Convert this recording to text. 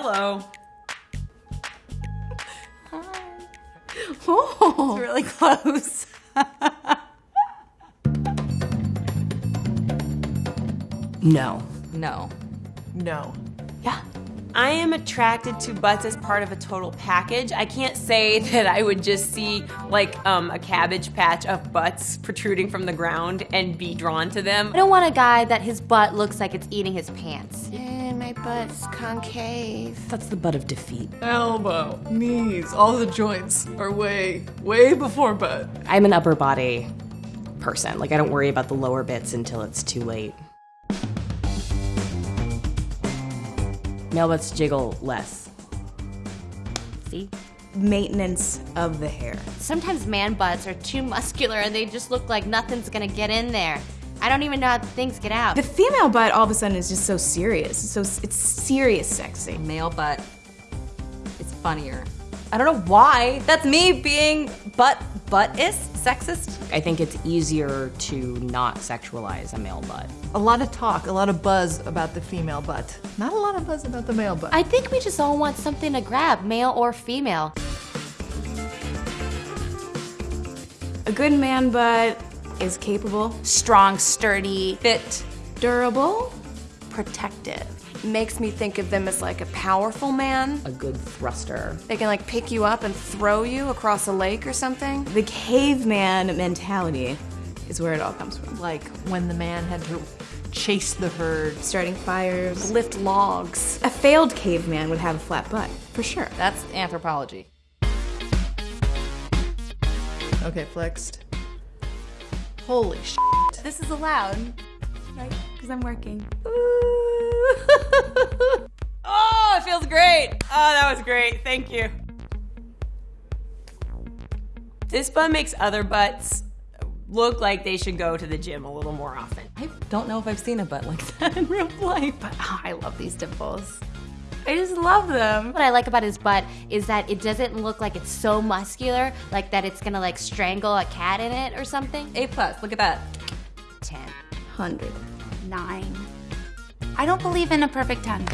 Hello. Oh. It's really close. no. No. No. Yeah. I am attracted to butts as part of a total package. I can't say that I would just see like um, a cabbage patch of butts protruding from the ground and be drawn to them. I don't want a guy that his butt looks like it's eating his pants. And my butt's concave. That's the butt of defeat. Elbow, knees, all the joints are way, way before butt. I'm an upper body person. Like I don't worry about the lower bits until it's too late. Male butts jiggle less. See? Maintenance of the hair. Sometimes man butts are too muscular and they just look like nothing's gonna get in there. I don't even know how things get out. The female butt all of a sudden is just so serious. So it's serious sexy. Male butt is funnier. I don't know why. That's me being butt butt-ist, sexist. I think it's easier to not sexualize a male butt. A lot of talk, a lot of buzz about the female butt. Not a lot of buzz about the male butt. I think we just all want something to grab, male or female. A good man butt is capable, Strong, sturdy, Fit. durable, Protective. Makes me think of them as like a powerful man. A good thruster. They can like pick you up and throw you across a lake or something. the caveman mentality is where it all comes from. Like when the man had to chase the herd. Starting fires. Lift logs. A failed caveman would have a flat butt, for sure. That's anthropology. Okay, flexed. Holy sh! This is allowed, right? Because I'm working. Oh, it feels great. Oh, that was great. Thank you. This butt makes other butts look like they should go to the gym a little more often. I don't know if I've seen a butt like that in real life. But oh, I love these dimples. I just love them. What I like about his butt is that it doesn't look like it's so muscular, like that it's gonna like strangle a cat in it or something. A plus, look at that. 10. Hundred. Nine. I don't believe in a perfect 10.